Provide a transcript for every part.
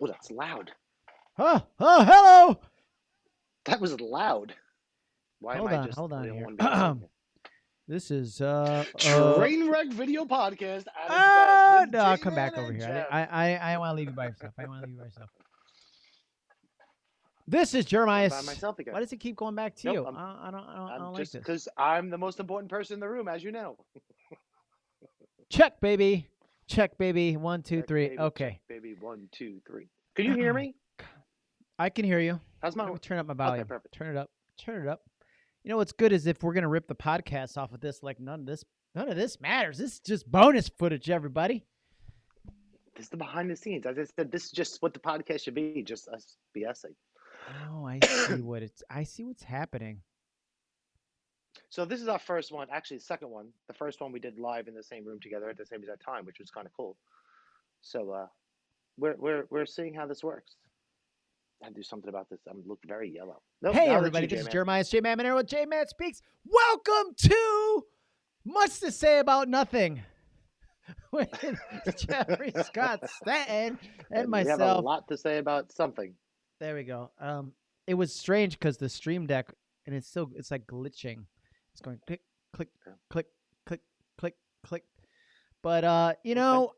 Oh, that's loud. Oh, oh, hello. That was loud. Why Hold am on, I just hold on the only here. one being loud here? This is uh, uh Trainwreck video podcast. At its ah, no, I'll come back over here. Jeff. I I I, I want to leave you by yourself. I want to leave you by yourself. This is Jeremiah. by myself again. Why does it keep going back to Nope, you? I'm- I, I don't. I don't, I don't just like this. because I'm the most important person in the room, as you know. Check, baby. Check, baby. One, two, Check, three. baby, check, Okay, baby, one, two, three. Can you oh hear me? I can hear you. How's my? Turn up my volume. perfect. Turn it up. Turn it up. You know what's good is if we're gonna rip the podcast off of this, like none of this, none of this matters. This is just bonus footage, everybody. This is the behind the scenes. As I said, this is just what the podcast should be, just us BSing. Oh, I see what it's. I see what's happening. So this is our first one, actually the second one. The first one we did live in the same room together at the same exact time, which was kind of cool. So uh, we're we're we're seeing how this works. I have to do something about this. I'm looking very yellow. Nope, hey, everybody, this is. Jeremiah J Man Monero with J Man Speaks. Welcome to Much to Say About Nothing with Jeffrey Scott Stanton and We have a lot to say about something. There we go. Um, it was strange because the Stream Deck and it's still it's like glitching. It's going click, click, click, click, click, click. But uh, you know,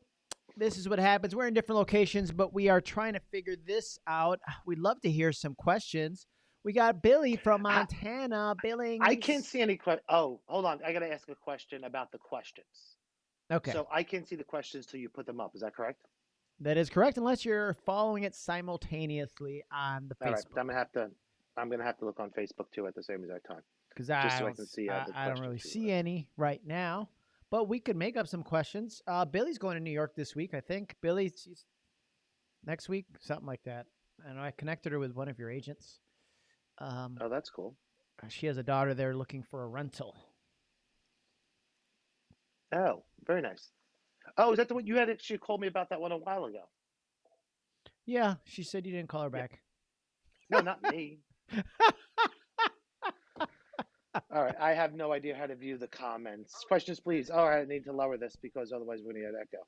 this is what happens. We're in different locations, but we are trying to figure this out. We'd love to hear some questions. We got Billy from I- Montana. Billy, I can't see any que- Oh, hold on. I got to ask a question about the questions. Okay, So I can't see the questions till you put them up. Is that correct? that is correct. Unless you're following it simultaneously on the All right. Facebook, I'm gonna have to. I'm gonna have to look on Facebook too at the same exact time. Because I, so I see, uh, I, I don't really see any right now. But we could make up some questions. Uh, Billy's going to New York this week, I think. Billy, she's next week, something like that. And I connected her with one of your agents. Um, Oh, that's cool. she has a daughter there looking for a rental. Oh, very nice. Oh, is that the one you had? She called me about that one a while ago. Yeah, she said you didn't call her Yeah. back. No, not me. All right, I have no idea how to view the comments. Questions, please. All right, I need to lower this because otherwise we're gonna get echo.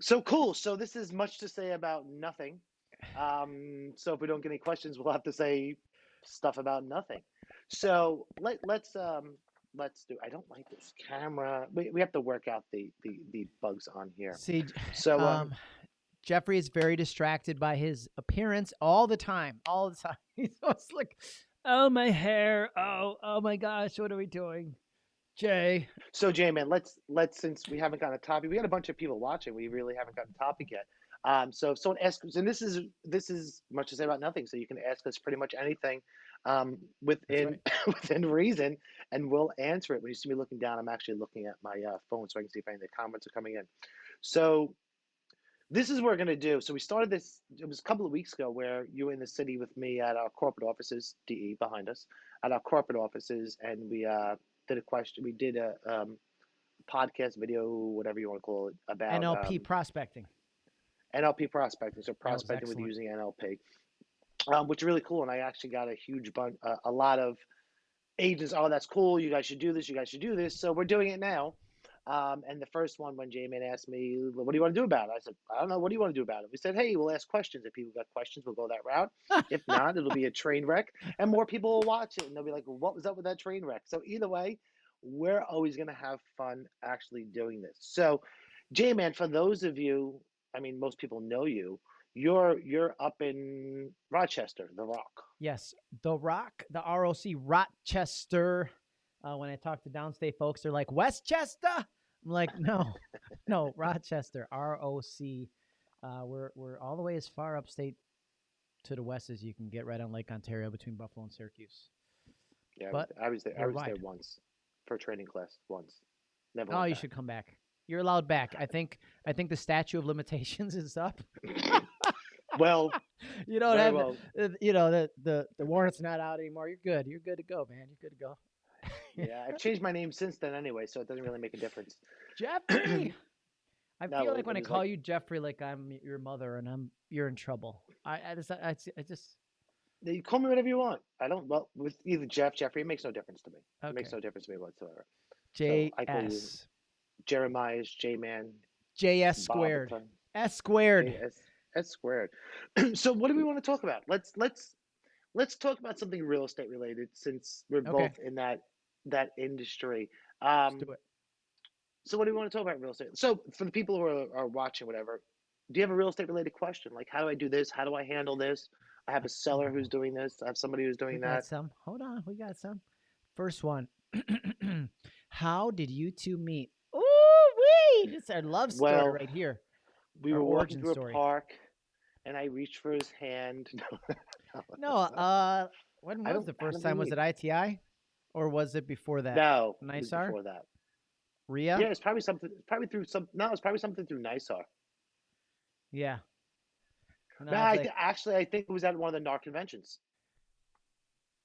So cool. So this is much to say about nothing. Um, so if we don't get any questions, we'll have to say stuff about nothing. So let let's um let's do. I don't like this camera. We, we have to work out the the the bugs on here. See, So um, um, Jeffrey is very distracted by his appearance all the time. All the time. He's always like, oh, my hair. Oh, oh my gosh, what are we doing? Jay. So, Jay, man, let's let's since we haven't got a topic, we got a bunch of people watching. We really haven't got a topic yet. Um, so if someone asks, and this is this is much to say about nothing. So you can ask us pretty much anything um, within within reason, and we'll answer it. When you see me looking down, I'm actually looking at my uh, phone so I can see if any of the comments are coming in. So this is what we're gonna do. So we started this. It was a couple of weeks ago where you were in the city with me at our corporate offices, DE behind us, at our corporate offices, and we uh, did a question. We did a um, podcast video, whatever you want to call it, about NLP um, prospecting. NLP prospecting. So prospecting with using NLP, um, which is really cool. And I actually got a huge bunch, uh, a lot of agents. Oh, that's cool. You guys should do this. You guys should do this. So we're doing it now. Um, and the first one, when J-Man asked me, "What do you want to do about it?" I said, "I don't know. What do you want to do about it?" We said, "Hey, we'll ask questions. If people got questions, we'll go that route. if not, it'll be a train wreck, and more people will watch it, and they'll be like, "What was up with that train wreck?" So either way, we're always gonna have fun actually doing this. So, J-Man, for those of you, I mean, most people know you. You're you're up in Rochester, The Rock. Yes, The Rock, the ROC Rochester. Uh, when I talk to downstate folks, they're like Westchester. I'm like, no, no, Rochester, ROC. Uh, we're we're all the way as far upstate to the west as you can get, right on Lake Ontario between Buffalo and Syracuse. Yeah, I was- But I was there. I was there once for a training class once. Never. Oh, you back. should come back. You're allowed back. I think I think the statute of limitations is up. Well, You don't have, well. you know, the the the warrant's not out anymore. You're good. You're good to go, man. You're good to go. Yeah, I've changed my name since then anyway, so it doesn't really make a difference. Jeffrey. I feel like, like when I call like- you Jeffrey, like I'm your mother and I'm you're in trouble. I I just I, I just You call me whatever you want. I don't. Well, with either Jeff, Jeffrey, it makes no difference to me. It makes no difference to me whatsoever. J I call you S Jeremiah's J Man. J S squared S squared. S squared. so what do we want to talk about? Let's let's let's talk about something real estate related since we're Okay, both in that that industry. let's Um, do it. so what do you want to talk about real estate? So for the people who are, are watching, whatever, do you have a real estate related question? Like how do I do this? How do I handle this? I have a seller who's doing this. I have somebody who's We doing got that. some. Hold on, we got some. First one. How did you two meet? Ooh wee! It's our love story Well, right here. we Our were walking through a park and I reached for his hand. No, uh, when was the first time? Was it ITI, or was it before that? No, NYSAR, before that. Ria. Yeah, it's probably something. Probably through some. No, it's probably something through NYSAR. Yeah. And No, I I th- actually I think it was at one of the NAR conventions.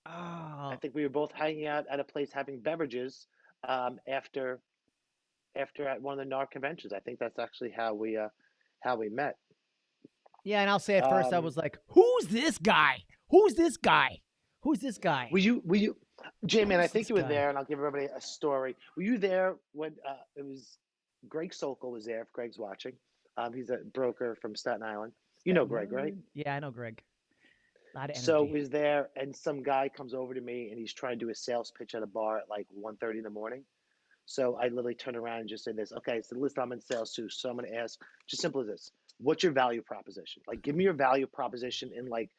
I oh, think we were both hanging out at a place having beverages um, after after at one of the NAR conventions. I think that's actually how we uh, how we met. yeah. And I'll say at first I Um, was like, "Who's this guy? Who's this guy? Who's this guy?" were you were you, J and I think you were guy? there, and I'll give everybody a story. Were you there when uh, it was Greg Sokol was there? If Greg's watching, um, he's a broker from Staten Island. You know Greg, right? Yeah, I know Greg. A lot of So he's there, and some guy comes over to me, and he's trying to do a sales pitch at a bar at like 1.30 in the morning. So I literally turn around and just say this. Okay, so listen, I'm in sales too, so I'm going to ask, just simple as this: What's your value proposition? Like, give me your value proposition in like,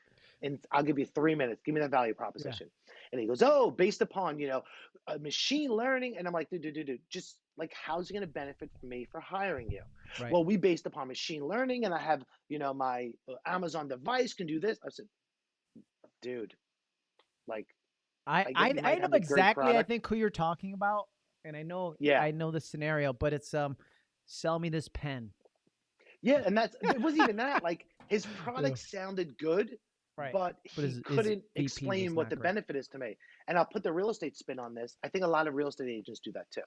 in I'll give you three minutes. Give me that value proposition. And he goes, Oh, based upon you know, uh, machine learning. And I'm like, dude, dude, dude, dude, just like, how's it going to benefit me for hiring you? Right. Well, we based upon machine learning, and I have you know my uh, Amazon device can do this. I said, dude, like, I I I I know have a great exactly. I think who you're talking about, and I know Yeah. I know the scenario, but it's um, sell me this pen. Yeah, and that's it wasn't even that. Like his Yeah. product sounded good, Right. but But he his- his couldn't VP was explain what the great. benefit is to me. And I'll put the real estate spin on this. I think a lot of real estate agents do that too.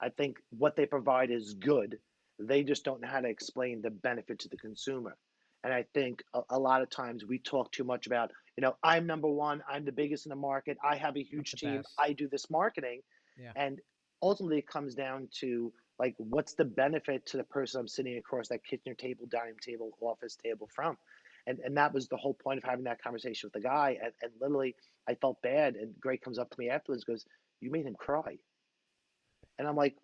I think what they provide is good. They just don't know how to explain the benefit to the consumer. And I think a, a lot of times we talk too much about, you know, I'm number one, I'm the biggest in the market, I have a huge team, best. I do this marketing. Yeah. And ultimately it comes down to like what's the benefit to the person I'm sitting across that kitchen table, dining table, office table from? And and that was the whole point of having that conversation with the guy. And, and literally I felt bad. And Greg comes up to me afterwards and goes, You made him cry. And I'm like,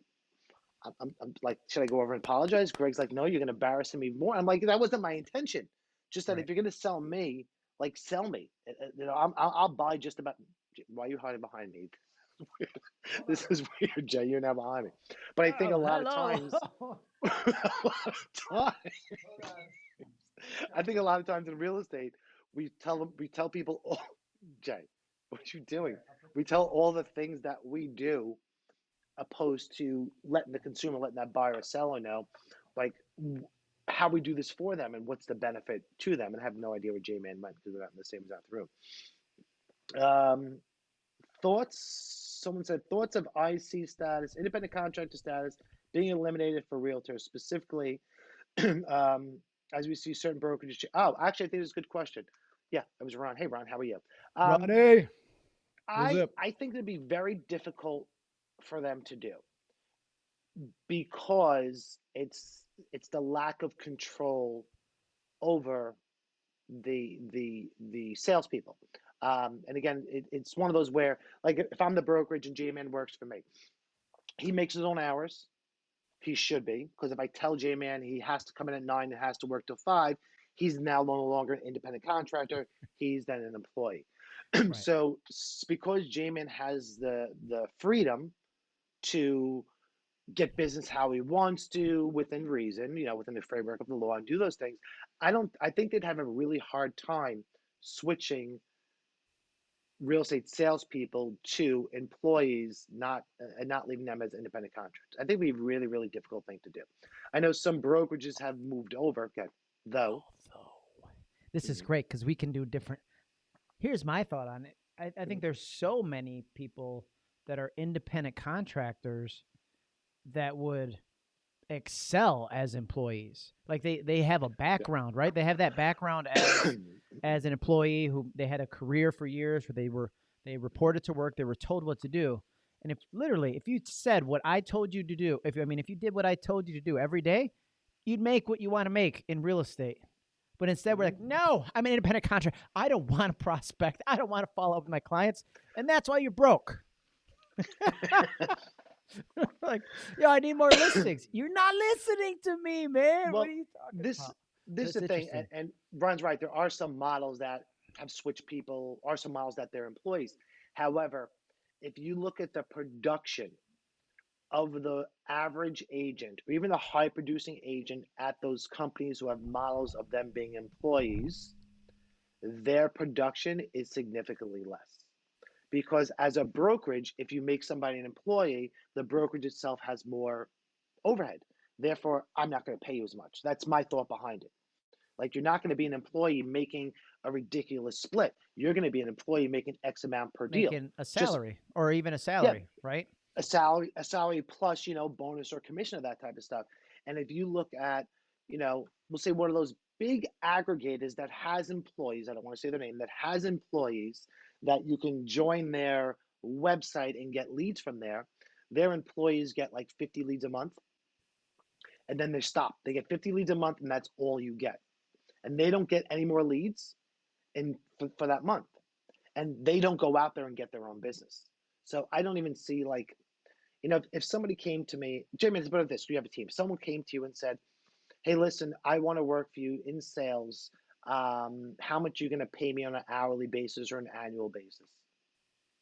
I'm, I'm, like, should I go over and apologize? Greg's like, no, you're going to embarrass him even more. I'm like, that wasn't my intention. Just that Right. if you're going to sell me, like, sell me. Uh, uh, You know, I'm, I'll, I'll buy just about. Why are you hiding behind me? this is weird, Jay. You're now behind me. But I think a Oh, lot of times, a lot of times, I think a lot of times in real estate, we tell them, we tell people, oh, Jay, what are you doing? We tell all the things that we do opposed to letting the consumer, letting that buyer or seller know, like how we do this for them and what's the benefit to them, and I have no idea what J Man meant because we're not in the same exact room. Um, thoughts? Someone said thoughts of IC status, independent contractor status, being eliminated for realtors, specifically um, as we see certain brokerages. Oh, actually, I think it's a good question. Yeah, it was Ron. Hey, Ron, how are you? Um, Ronnie. I? I think it'd be very difficult for them to do because it's it's the lack of control over the the the salespeople. Um, and again, it, it's one of those where, like, if I'm the brokerage and J-Man works for me, he makes his own hours. He should be, because if I tell J-Man he has to come in at nine and has to work till five, he's now no longer an independent contractor. He's then an employee. Right. so because J-Man has the the freedom to get business how he wants to within reason, you know, within the framework of the law and do those things. I don't I think they'd have a really hard time switching real estate salespeople to employees, not uh, and not leaving them as independent contractors. I think it'd be a really, really difficult thing to do. I know some brokerages have moved over, okay, though. Although, this is Mhm. great because we can do different. Here's my thought on it. I, I Mm-hmm. think there's so many people that are independent contractors that would excel as employees. Like they they have a background, right? They have that background as as an employee who they had a career for years where they were they reported to work, they were told what to do. And if literally if you said what I told you to do, if I mean if you did what I told you to do every day, you'd make what you want to make in real estate. But instead, we're like, Mhm. no, I'm an independent contractor. I don't want to prospect. I don't want to follow up with my clients, and that's why you're broke. like, yo, I need more listings. You're not listening to me, man. Well, what are you talking this about? this is the thing, and, and Ron's right. There are some models that have switched people, are some models that they're employees. However, if you look at the production of the average agent, or even the high producing agent at those companies who have models of them being employees, their production is significantly less. Because as a brokerage, if you make somebody an employee, the brokerage itself has more overhead. Therefore, I'm not going to pay you as much. That's my thought behind it. Like you're not going to be an employee making a ridiculous split. You're going to be an employee making X amount per deal. Making a salary or even a salary, right? a salary a salary plus you know bonus or commission of that type of stuff and if you look at you know we'll say one of those big aggregators that has employees i don't want to say their name that has employees that you can join their website and get leads from there. Their employees get like 50 leads a month and then they stop. They get 50 leads a month and that's all you get. And they don't get any more leads in for, for that month. And they don't go out there and get their own business. So i don't even see like you know, if, if somebody came to me, Jamie, let's put it this: you have a team. Someone came to you and said, "Hey, listen, I want to work for you in sales. Um, how much you're you going to pay me on an hourly basis or an annual basis?"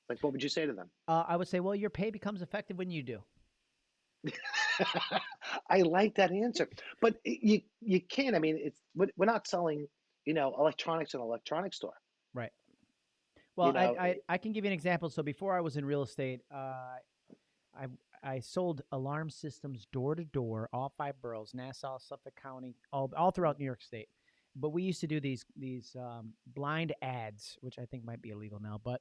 Like, what would you say to them? Uh, I would say, well, your pay becomes effective when you do. I like that answer, but you you can't. I mean, it's we're not selling, you know, electronics in an electronics store. Right. Well, know, I, I, I can give you an example. So before I was in real estate, uh, I I sold alarm systems door to door, all five boroughs, Nassau, Suffolk County, all all throughout New York State. But we used to do these these um, blind ads, which I think might be illegal now, but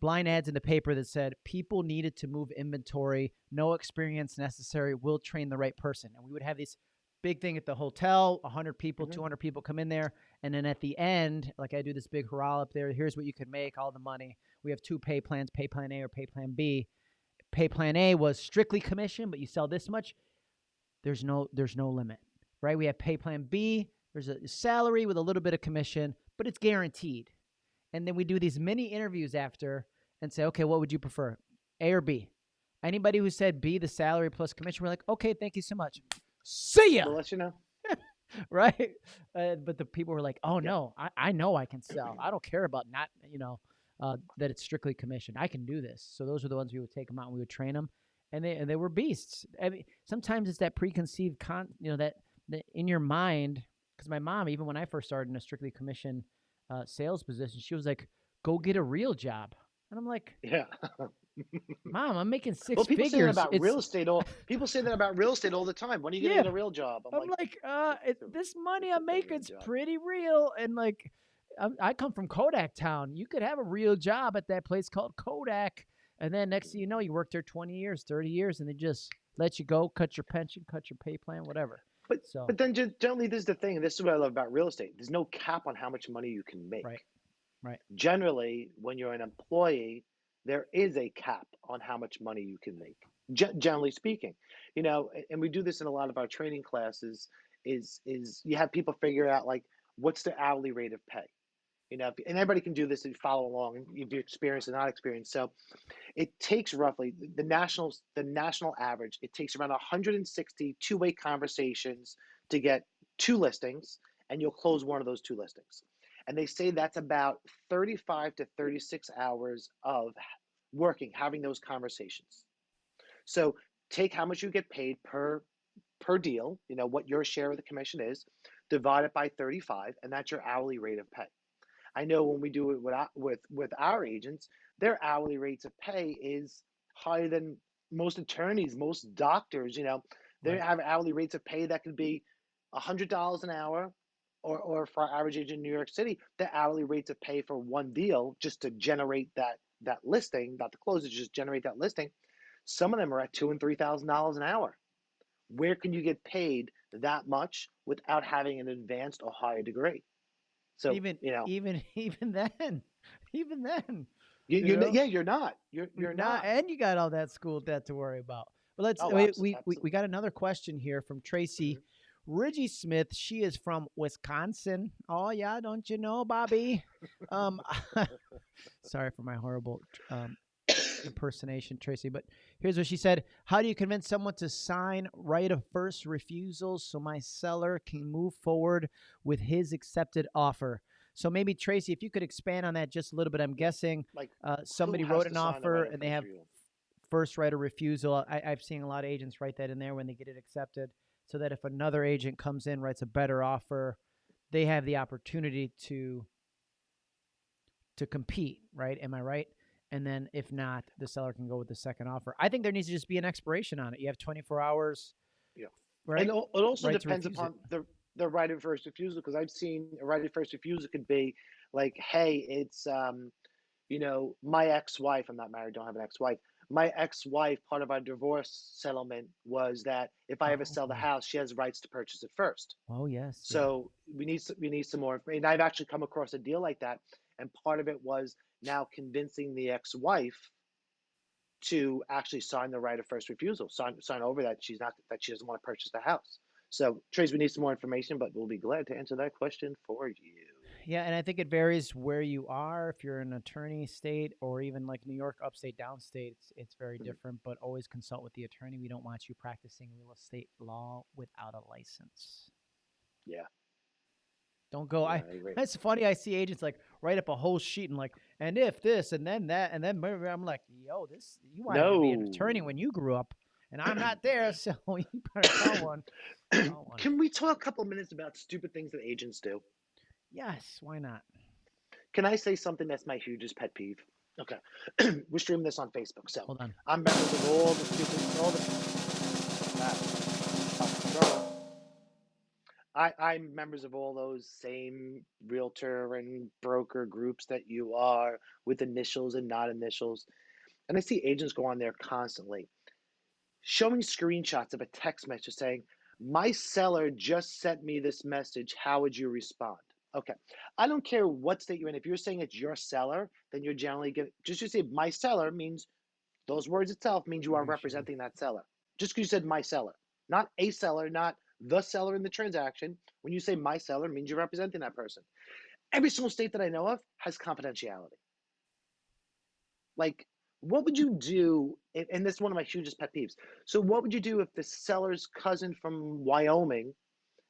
blind ads in the paper that said people needed to move inventory, no experience necessary, we'll train the right person. And we would have this big thing at the hotel, 100 people, Mhm. 200 people come in there, and then at the end, like I do this big hurrah up there, here's what you could make, all the money. We have two pay plans, pay plan A or pay plan B. Pay plan A was strictly commission, but you sell this much, there's no there's no limit. Right? We have pay plan B, there's a salary with a little bit of commission, but it's guaranteed. And then we do these mini interviews after and say, okay, what would you prefer? A or B? Anybody who said B, the salary plus commission, we're like, okay, thank you so much. See ya We'll let you know. right? Uh, but the people were like, "Oh Yeah. no, I, I know I can sell. I don't care about not, you know, uh, that it's strictly commission. I can do this." So those are the ones we would take them out and we would train them, and they and they were beasts. I mean, sometimes it's that preconceived con, you know, that that in your mind. Because my mom, even when I first started in a strictly commission uh, sales position, she was like, "Go get a real job," and I'm like, Yeah. "Mom, I'm making six well, people say that about It's- real estate. All people say that about real estate all the time. When are you going to Yeah. get a real job? I'm like, uh, it, this money I'm get a real making's pretty real, and like, I'm, I come from Kodak Town. You could have a real job at that place called Kodak, and then next thing you know, you worked there 20 years, 30 years, and they just let you go, cut your pension, cut your pay plan, whatever. But So, But then generally, this is the thing. This is what I love about real estate. There's no cap on how much money you can make. Right. Right. Generally, when you're an employee, there is a cap on how much money you can make. Ge- generally speaking, you know, and we do this in a lot of our training classes. Is is you have people figure out like what's the hourly rate of pay. You know, and everybody can do this if you follow along if you're experienced or not experienced. So, it takes roughly the national the national average. It takes around 160 two-way conversations to get two listings, and you'll close one of those two listings. And they say that's about 35 to 36 hours of working, having those conversations. So take how much you get paid per per deal, you know, what your share of the commission is, divide it by 35, and that's your hourly rate of pay. I know when we do it with our, with with our agents, their hourly rates of pay is higher than most attorneys, most doctors. You know, they Right. have hourly rates of pay that could be hundred dollars an hour, or or for our average agent in New York City, the hourly rates of pay for one deal just to generate that that listing, not to close it, just generate that listing. Some of them are at two and three thousand dollars an hour. Where can you get paid that much without having an advanced or higher degree? So even you know, even even then, even then, you, you know? yeah, you're not. You're you're not, not. and you got all that school debt to worry about. But let's Oh, we, we, we got another question here from Tracy. Mhm. Ridgie Smith. She is from Wisconsin. Oh yeah, don't you know, Bobby? um, sorry for my horrible um, impersonation, Tracy. But here's what she said: How do you convince someone to sign right of first refusal so my seller can move forward with his accepted offer? So maybe Tracy, if you could expand on that just a little bit. I'm guessing Like uh, somebody wrote an offer and they have first right of refusal. I, I've seen a lot of agents write that in there when they get it accepted, so that if another agent comes in writes a better offer, they have the opportunity to to compete. Right? Am I right? And then if not, the seller can go with the second offer. I think there needs to just be an expiration on it. You have 24 hours. Yeah. Right. And it also Right depends refuse it. upon the the right of first refusal because I've seen a right of first refusal could be like, hey, it's um, you know, my ex-wife. I'm not married, don't have an ex-wife. My ex-wife, part of our divorce settlement was that if I ever sell the Oh. house, she has rights to purchase it first. oh yes. yeah. So we need some, we need some more information. I've actually come across a deal like that, and part of it was now convincing the ex-wife to actually sign the right of first refusal, sign sign over that she's not that she doesn't want to purchase the house. So, Trace, we need some more information, but we'll be glad to answer that question for you. Yeah, and I think it varies where you are. If you're an attorney state or even like New York, upstate, downstate, it's, it's very Mhm. different. But always consult with the attorney. We don't want you practicing real estate law without a license. Yeah. Don't go. I. Yeah, I agree. It's funny. I see agents like write up a whole sheet and like, and if this and then that and then blah, blah, blah." I'm like, yo, this you wanted to be an attorney when you grew up, and I'm not there, so you better call one. Call one. Can we talk a couple minutes about stupid things that agents do? Yes, why not? Can I say something that's my hugest pet peeve? Okay, we're streaming this on Facebook, so Hold on. I'm members of all the stupid, all the. I, I'm members of all those same realtor and broker groups that you are with initials and not initials. And I see agents go on there constantly showing screenshots of a text message saying, My seller just sent me this message. How would you respond? Okay. I don't care what state you're in. If you're saying it's your seller, then you're generally to just you say my seller means those words itself means you are mm-hmm. representing that seller. Just because you said my seller, not a seller, not the seller in the transaction. When you say my seller, means you're representing that person. Every single state that I know of has confidentiality. Like, what would you do? And this is one of my hugest pet peeves. So, what would you do if the seller's cousin from Wyoming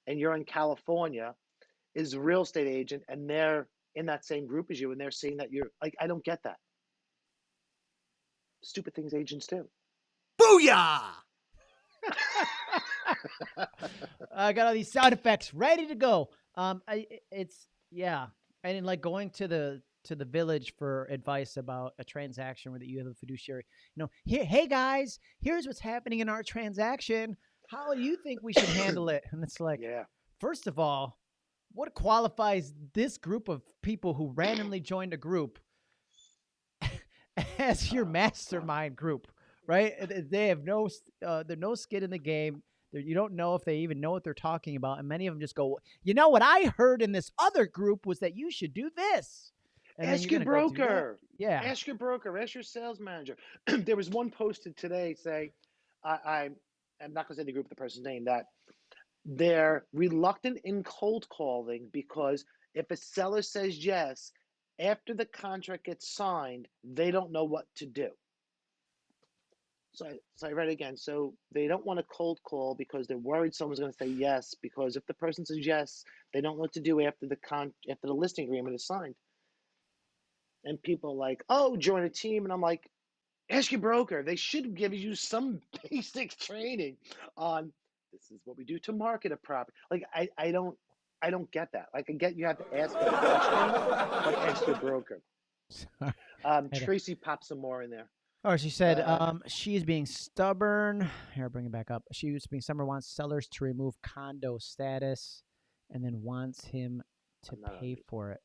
and you're in California is a real estate agent and they're in that same group as you and they're seeing that you're like, I don't get that. Stupid things agents do. Booyah! I got all these sound effects ready to go. Um, I, it's yeah, and then, like going to the to the village for advice about a transaction where that you have a fiduciary. You know, here, hey guys, here's what's happening in our transaction. How do you think we should handle it? And it's like, Yeah. first of all, what qualifies this group of people who randomly joined a group as your mastermind group, right? They have no, uh, they're no skin in the game. They're, you don't know if they even know what they're talking about, and many of them just go, "You know what I heard in this other group was that you should do this." And Ask your broker. Yeah. Ask your broker. Ask your sales manager. there was one posted today saying, I, I, I'm not going to say the group, the person's name, that they're reluctant in cold calling because if a seller says yes, after the contract gets signed, they don't know what to do. So I, so I read it again. So they don't want a cold call because they're worried someone's going to say yes. Because if the person says yes, they don't know what to do after the con after the listing agreement is signed. And people are like, "Oh, join a team," and I'm like, "Ask your broker. They should give you some basic training on this is what we do to market a property." Like I, I don't, I don't get that. Like I get you have to ask a question, but ask your broker. Um, Tracy, pop some more in there. Oh, she said Uh, um, she's being stubborn. Here, bring it back up. She was being stubborn, wants sellers to remove condo status, and then wants him to I'm pay for it.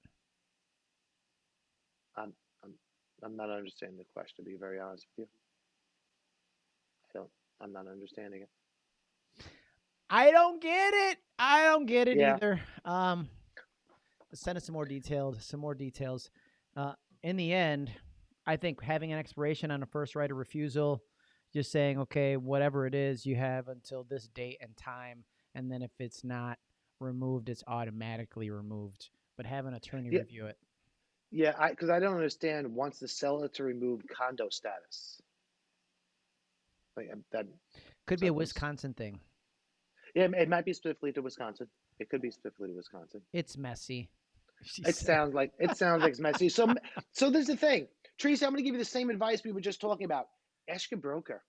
I'm not understanding the question. To be very honest with you, I don't. I'm not understanding it. I don't get it. I don't get it Yeah. either. Um, send us some more detailed, some more details. Uh, in the end, I think having an expiration on a first right of refusal, just saying, okay, whatever it is, you have until this date and time, and then if it's not removed, it's automatically removed. But have an attorney Yeah. review it. Yeah, I because I don't understand wants the seller to remove condo status. Like um, that, Could be a Wisconsin thing. yeah, it it might be specifically to Wisconsin. It could be specifically to Wisconsin. It's messy. She It said. sounds like it sounds like it's messy. So, so there's the thing, Tracy. I'm going to give you the same advice we were just talking about. Ask your broker.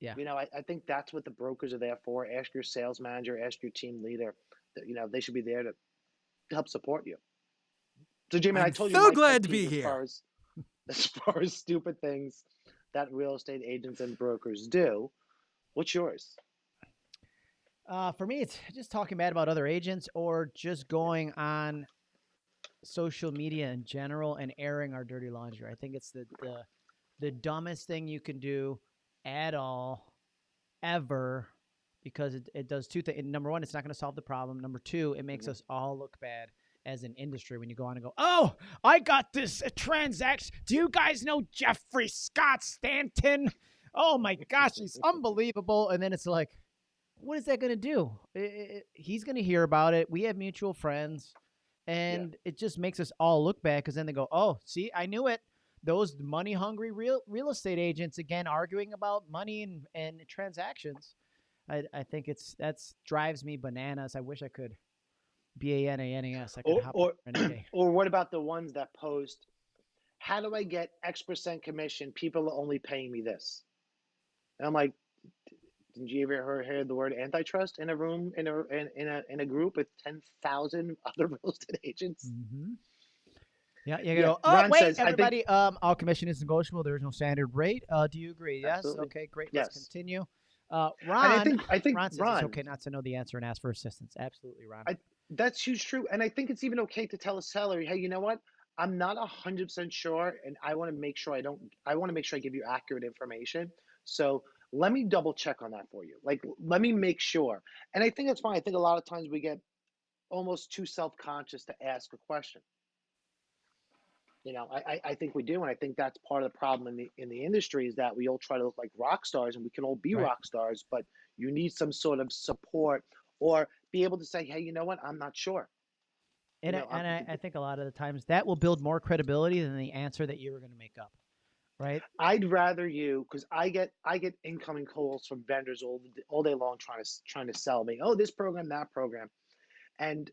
Yeah. You know, I, I think that's what the brokers are there for. Ask your sales manager. Ask your team leader. That you know they should be there to, to help support you. So, I I'm told you so glad to be as here. Far as, as far as stupid things that real estate agents and brokers do, what's yours? Uh, for me, it's just talking bad about other agents or just going on social media in general and airing our dirty laundry. I think it's the the, the dumbest thing you can do at all, ever, because it, it does two things. Number one, it's not going to solve the problem. Number two, it makes Mhm. us all look bad as an industry when you go on and go, oh, I got this uh, transaction. Do you guys know Jeffrey Scott Stanton? Oh my gosh, he's unbelievable. And then it's like, what is that going to do? I- I- I- he's going to hear about it. We have mutual friends, and it just makes us all look bad because then they go, "Oh, see, I knew it." Those money hungry real real estate agents again arguing about money and, and transactions. I, I think it's that's drives me bananas. I wish I could B A N A N A S. I could Or, hop or, on any day. or what about the ones that post, how do I get X percent commission? People are only paying me this. And I'm like, didn't you ever hear, hear the word antitrust in a room, in a, in, in a, in a group with 10,000 other real estate agents? Mm-hmm. Yeah, you Yeah, go. Oh, Ron wait, says, I think- everybody. Um, all commission is negotiable. There is no standard rate. Uh, do you agree? Yes. Absolutely. Okay, great. Let's continue. Uh, And Ron. I think, I think, Ron says Ron, it's okay not to know the answer and ask for assistance. Absolutely, Ron. I- that's huge true. And I think it's even okay to tell a seller, hey, you know what? I'm not a hundred percent sure, and I want to make sure I don't. I want to make sure I give you accurate information. So let me double check on that for you. Like, let me make sure. And I think that's fine. I think a lot of times we get almost too self conscious to ask a question. You know, I, I, I think we do, and I think that's part of the problem in the in the industry is that we all try to look like rock stars, and we can all be Right. rock stars, but you need some sort of support or be able to say, hey, you know what? I'm not sure. and know, I, and I, I think a lot of the times that will build more credibility than the answer that you were going to make up, right? I'd rather you because I get I get incoming calls from vendors all all day long trying to trying to sell me. Oh, this program, that program, and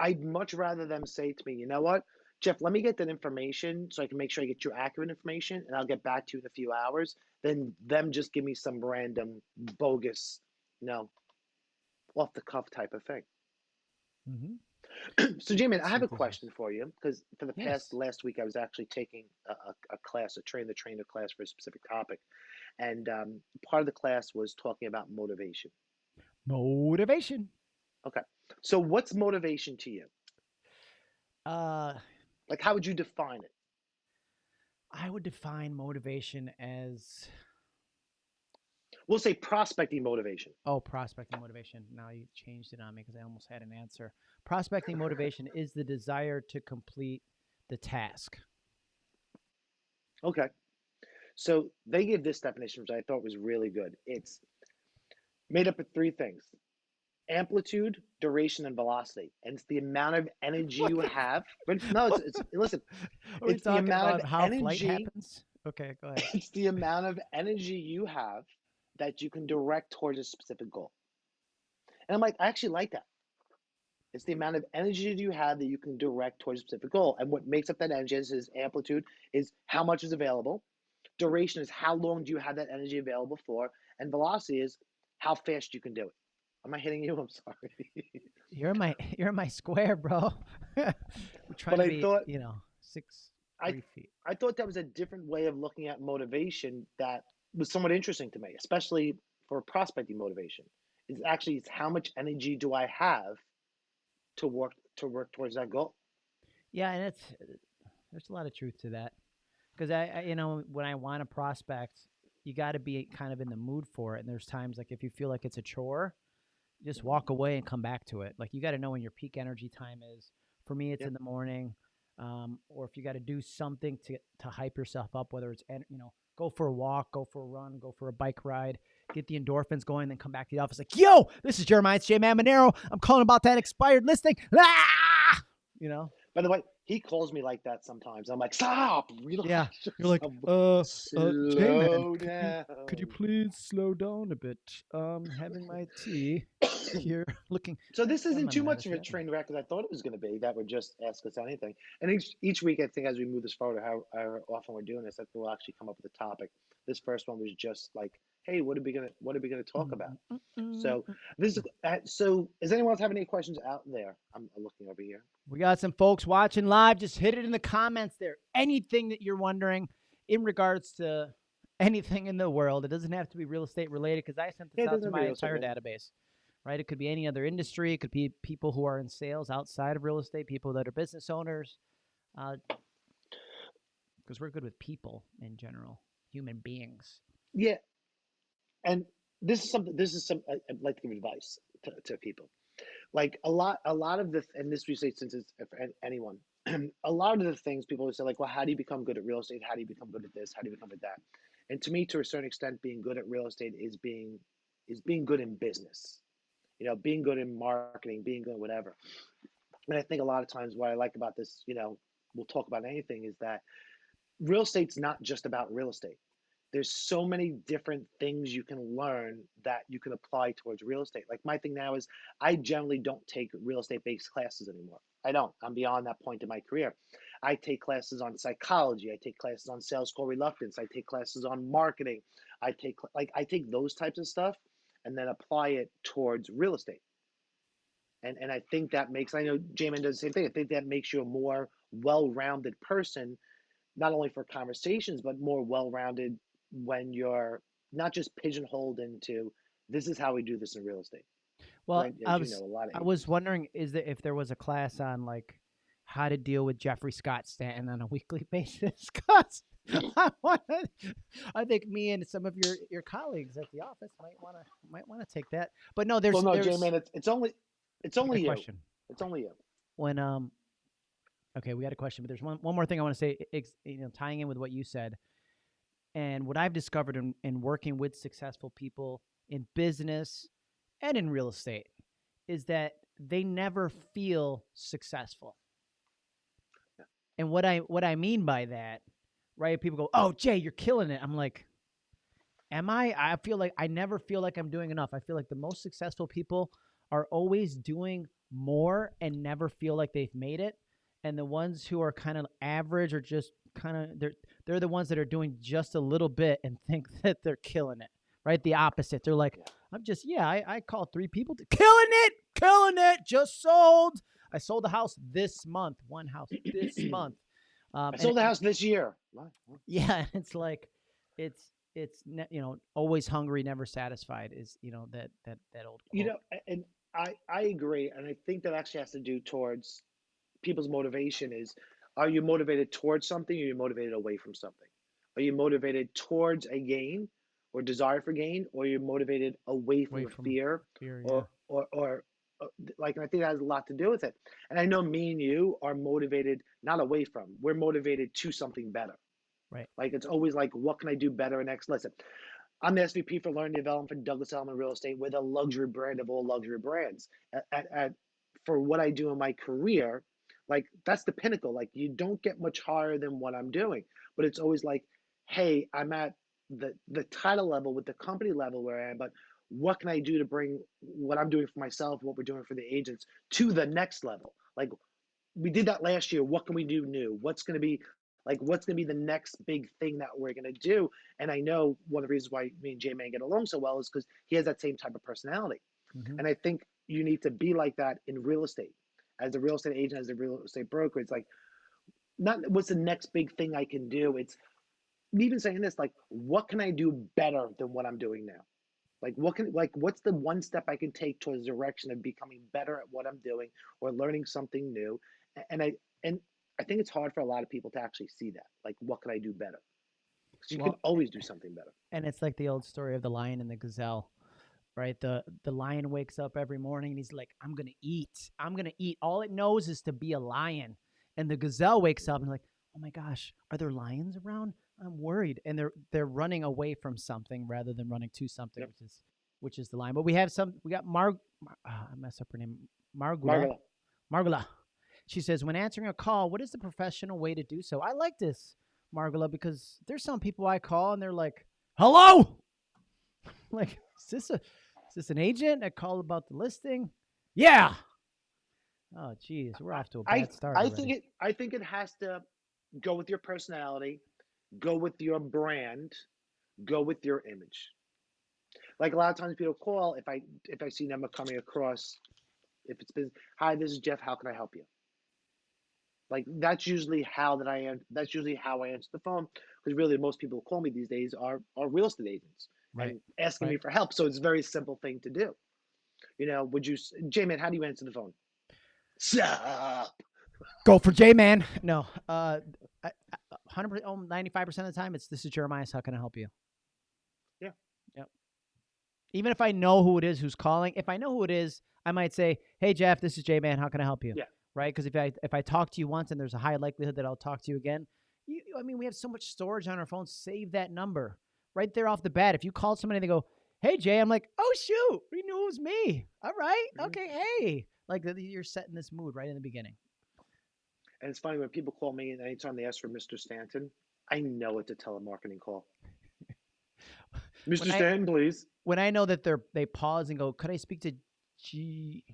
I'd much rather them say to me, you know what, Jeff, let me get that information so I can make sure I get you accurate information, and I'll get back to you in a few hours. Than them just give me some random bogus, you know, off the cuff type of thing. Mm-hmm. so, Jamie, I have a question for you because for the Yes. past last week, I was actually taking a, a, a class, a train the trainer class for a specific topic, and um, part of the class was talking about motivation. Motivation. Okay. So, what's motivation to you? Uh, Like, how would you define it? I would define motivation as We'll say prospecting motivation. oh, prospecting motivation. Now you changed it on me because I almost had an answer. Prospecting motivation is the desire to complete the task. Okay. So they give this definition, which I thought was really good. It's made up of three things amplitude, duration, and velocity. And it's the amount of energy you have. But no, it's, it's listen, It's the amount about of energy- happens? Okay, go ahead. it's the amount of energy you have that you can direct towards a specific goal. And I'm like, I actually like that. It's the amount of energy that you have that you can direct towards a specific goal. And what makes up that energy is, is amplitude is how much is available. Duration is how long do you have that energy available for. And velocity is how fast you can do it. Am I hitting you? I'm sorry. You're my you're my square, bro. We're trying But to I be, thought- you know, six I- feet. I thought that was a different way of looking at motivation that was somewhat interesting to me, especially for prospecting motivation. Is actually it's how much energy do I have to work to work towards that goal. Yeah, and it's there's a lot of truth to that because I, I, you know, when I want to prospect, you got to be kind of in the mood for it. And there's times like if you feel like it's a chore, just walk away and come back to it. Like you got to know when your peak energy time is. For me, it's Yep. in the morning, um, or if you got to do something to to hype yourself up, whether it's en- you know go for a walk, go for a run, go for a bike ride. get the endorphins going, then come back to the office like, "Yo, this is Jeremiah it's J Man Monero. I'm calling about that expired listing." Ah! You know. By the way, he calls me like that sometimes. I'm like, stop, relax. Yeah, You're like, uh, uh, slow J-Man, down. could you please slow down a bit? Um, having my tea here, looking. So this isn't too much of a train wreck as I thought it was going to be. That would just ask us anything. And each each week, I think as we move this forward, how, how often we're doing this, I think we'll actually come up with a topic. This first one was just like, hey, what are we gonna what are we gonna talk about? So this is uh, so. Does anyone else have any questions out there? I'm looking over here. We got some folks watching live. Just hit it in the comments there. Anything that you're wondering in regards to anything in the world. It doesn't have to be real estate related because I sent this it out to doesn't have to my be real estate entire database. Right? It could be any other industry. It could be people who are in sales outside of real estate, people that are business owners. Uh, because we're good with people in general, human beings. Yeah, and this is something. This is some. I, I'd like to give advice to, to people. Like a lot, a lot of the, and this we say since it's for an- anyone. a lot of the things people would say, like, well, how do you become good at real estate? How do you become good at this? How do you become good at that? And to me, to a certain extent, being good at real estate is being is being good in business. You know, being good in marketing, being good whatever. And I think a lot of times what I like about this, you know, we'll talk about anything, is that real estate's not just about real estate there's so many different things you can learn that you can apply towards real estate. Like my thing now is I generally don't take real estate based classes anymore. I don't. I'm beyond that point in my career. I take classes on psychology. I take classes on sales call reluctance. I take classes on marketing. I take like I take those types of stuff and then apply it towards real estate. And and I think that makes I know J-Man does the same thing. I think that makes you a more well-rounded person, not only for conversations, but more well-rounded when you're not just pigeonholed into this is how we do this in real estate. Well, Right, I was you know, a lot of I was wondering is that if there was a class on like how to deal with Jeffrey Scott Stanton on a weekly basis. Cause I think me and some of your your colleagues at the office might want to might want to take that. But no, there's well, no, there's J-Man, it's, it's only it's only you. question. It's only you. When um okay, we got a question, but there's one one more thing I want to say you know tying in with what you said. And what I've discovered in, in working with successful people in business and in real estate is that they never feel successful. And what I what I mean by that, right? People go, "Oh, Jay, you're killing it." I'm like, "Am I?" I feel like I never feel like I'm doing enough. I feel like the most successful people are always doing more and never feel like they've made it. And the ones who are kind of average or just kind of they're they're the ones that are doing just a little bit and think that they're killing it. Right? The opposite. They're like, I'm just yeah, I, I called three people to killing it, killing it, just sold. I sold a house this month, one house this month. Um, I sold the house this year. Yeah, it's like it's it's you know always hungry, never satisfied is you know that that that old quote. You know, and I I agree, and I think that actually has to do towards people's motivation. Is are you motivated towards something, or are you motivated away from something? Are you motivated towards a gain or desire for gain, or are you motivated away from Away from- fear Fear, yeah. or or or uh, like and I think that has a lot to do with it. And I know me and you are motivated not away from. We're motivated to something better. Right. Like it's always like, what can I do better next? Listen, I'm the SVP for Learning Development for Douglas Elliman Real Estate. We're the luxury brand of all luxury brands. At, at, at for what I do in my career, like that's the pinnacle. Like you don't get much higher than what I'm doing. But it's always like, hey, I'm at the the title level with the company level where I am, but what can I do to bring what I'm doing for myself, what we're doing for the agents to the next level? Like we did that last year. What can we do new? What's going to be like what's going to be the next big thing that we're going to do? And I know one of the reasons why me and J Man get along so well is because he has that same type of personality. Mhm. And I think you need to be like that in real estate. As a real estate agent, as a real estate broker, it's like not what's the next big thing I can do. It's even saying this, like, what can I do better than what I'm doing now? Like what can like what's the one step I can take towards the direction of becoming better at what I'm doing or learning something new? And I and I think it's hard for a lot of people to actually see that. Like what can I do better? 'Cause you Well, can always do something better. and it's like the old story of the lion and the gazelle right the the lion wakes up every morning and he's like i'm gonna eat i'm gonna eat all it knows is to be a lion and the gazelle wakes up and like oh my gosh are there lions around I'm worried, and they're they're running away from something rather than running to something, Yep. which is which is the line. But we have some. We got Mar. Mar uh, I messed up her name. Margula. Margula. She says, when answering a call, what is the professional way to do so? I like this, Margula, because there's some people I call and they're like, "Hello." like, is this a is this an agent that called about the listing? Yeah. Oh, geez, we're off to a bad I start. I already. think it I think it has to go with your personality, go with your brand, go with your image. Like a lot of times people call if I if I see them coming across, if it's been hi, this is Jeff, how can I help you? Like that's usually how that I am. That's usually how I answer the phone because really most people who call me these days are are real estate agents right. and asking me for help. So it's a very simple thing to do. You know, would you, s- J-Man, how do you answer the phone? Sup? Go for J Man. No, uh, I- I- 100%, oh, 95% of the time, it's this is Jeremiah. How can I help you? Yeah. Yep. Even if I know who it is who's calling, if I know who it is, I might say, "Hey Jeff, this is J Man. How can I help you?" Yeah. Right? Because if I if I talk to you once and there's a high likelihood that I'll talk to you again, you, I mean, we have so much storage on our phones. Save that number right there off the bat. If you call somebody and they go, "Hey Jay," I'm like, "Oh shoot, we knew it was me." All right, Mhm. okay, hey, like you're setting this mood right in the beginning. And it's funny when people call me and anytime they ask for Mr. Stanton, I know it's a telemarketing call. Mr. When I- Stanton, please. when I know that they're they pause and go, "Could I speak to G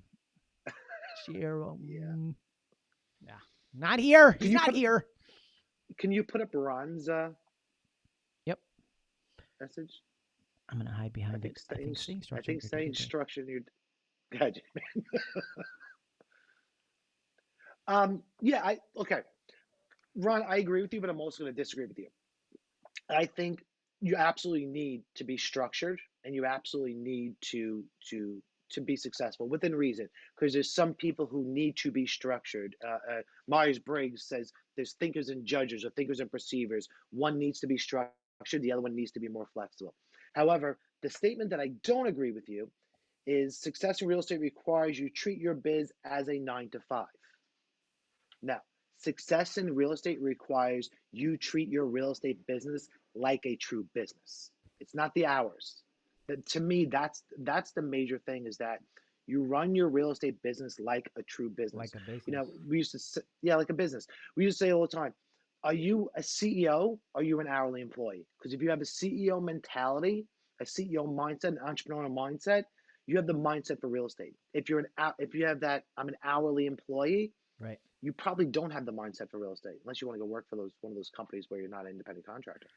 Jerome?" Yeah. Yeah. Not here. Can He's not put- here. Can you put up Ron's uh, Yep. message? I'm gonna hide I behind think it. I think staying, staying I structured. think staying structured. God. um, yeah, I okay, Ron. I agree with you, but I'm also going to disagree with you. I think you absolutely need to be structured, and you absolutely need to to to be successful within reason. Because there's some people who need to be structured. Uh, uh, Myers Briggs says there's thinkers and judges, or thinkers and perceivers. One needs to be structured, the other one needs to be more flexible. However, the statement that I don't agree with you is success in real estate requires you treat your biz as a nine to five. Now, success in real estate requires you treat your real estate business like a true business. It's not the hours. That to me, that's that's the major thing is that you run your real estate business like a true business. like a business. you know, we used to say, yeah, like a business. We used to say all the time, are you a CEO? Are you an hourly employee? Because if you have a CEO mentality, a CEO mindset, an entrepreneurial mindset, you have the mindset for real estate. If you're an if you have that, I'm an hourly employee. Right. You probably don't have the mindset for real estate unless you want to go work for those one of those companies where you're not an independent contractor.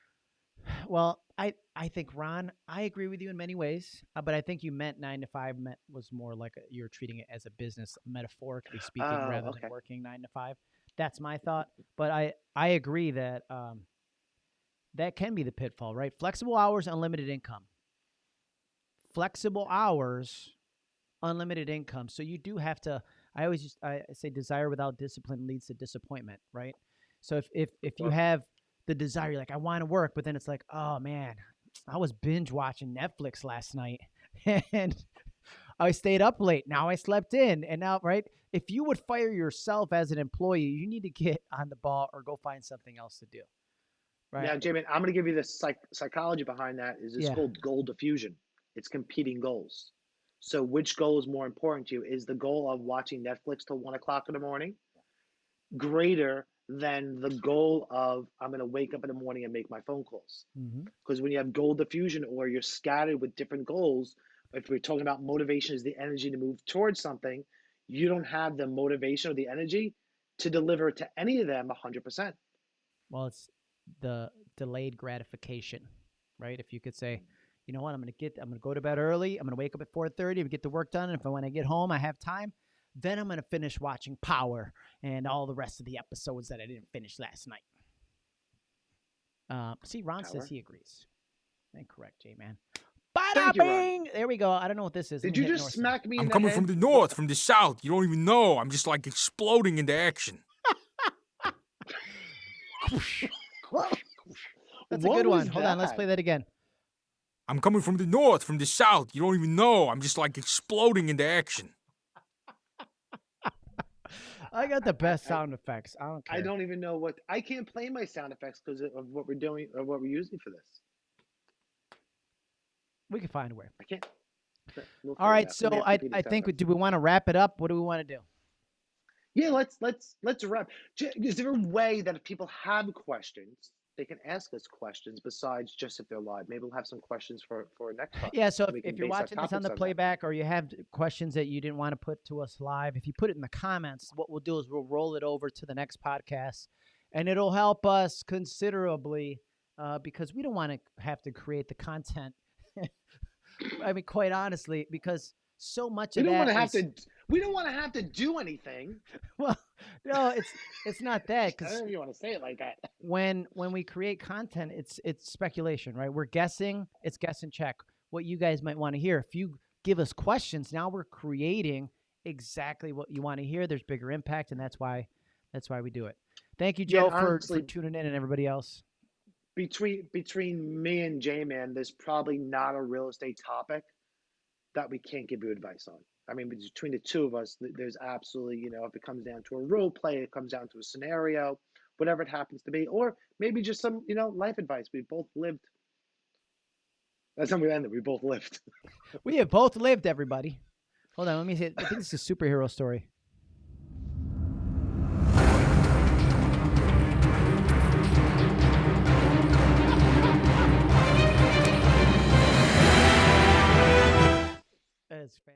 Well, I I think Ron, I agree with you in many ways, uh, but I think you meant nine to five meant was more like a, you're treating it as a business, metaphorically speaking, Oh, rather okay. than working nine to five. That's my thought, but I I agree that um, that can be the pitfall, right? Flexible hours, unlimited income. Flexible hours, unlimited income. So you do have to. I always just, I say desire without discipline leads to disappointment, right? So if if if you have the desire, you're like I want to work, but then it's like, oh man, I was binge watching Netflix last night, and I stayed up late. Now I slept in, and now right. If you would fire yourself as an employee, you need to get on the ball or go find something else to do. Right. Now, Jamie, I'm going to give you the psych- psychology behind that. Is it's Yeah. called goal diffusion. It's competing goals. So, which goal is more important to you? Is the goal of watching Netflix till one o'clock in the morning greater than the goal of I'm going to wake up in the morning and make my phone calls? Mm-hmm. Because when you have goal diffusion or you're scattered with different goals, if we're talking about motivation is the energy to move towards something, you don't have the motivation or the energy to deliver to any of them 100%. Well, it's the delayed gratification, right? If you could say, you know what, I'm gonna get, I'm gonna go to bed early. I'm gonna wake up at 4:30 and get the work done. And if I, when I get home, I have time, then I'm gonna finish watching Power and all the rest of the episodes that I didn't finish last night. Uh, see, Ron Power? says he agrees. Incorrect, J man. Thank. Bada bing! There we go. I don't know what this is. Did you just north smack me in I'm the coming head? from the north, from the south. You don't even know. I'm just like exploding into action. That's a What good one. was Hold on, let's play that again. I'm coming from the north, from the south. You don't even know. I'm just like exploding into action. I got the best I- sound effects. I don't care. I don't even know what I can't play my sound effects because of what we're doing or what we're using for this. We can find a way. I can't. We'll All figure it right. out. So Somebody have to I, I think effects. do we want to wrap it up? What do we want to do? Yeah, let's let's let's wrap. J- Is there a way that if people have questions, they can ask us questions besides just if they're live? Maybe we'll have some questions for for next time. Yeah. So if, if you're watching this on the on that. playback or you have questions that you didn't want to put to us live, if you put it in the comments, what we'll do is we'll roll it over to the next podcast, and it'll help us considerably uh, because we don't want to have to create the content. I mean, quite honestly, because so much We of don't that want to have is- to. We don't want to have to do anything. Well, no, it's it's not that Cause I don't know if you want to say it like that. when when we create content it's it's speculation right we're guessing it's guess and check what you guys might want to hear if you give us questions now we're creating exactly what you want to hear there's bigger impact and that's why that's why we do it thank you Yeah, joe and for, for tuning in and everybody else Between between me and J Man, there's probably not a real estate topic that we can't give you advice on. I mean, between the two of us, there's absolutely, you know, if it comes down to a role play, it comes down to a scenario, whatever it happens to be, or maybe just some, you know, life advice. We've both lived. That's how we ended. We both lived. we have both lived, everybody. Hold on, let me see. I think this is a superhero story. That is fantastic.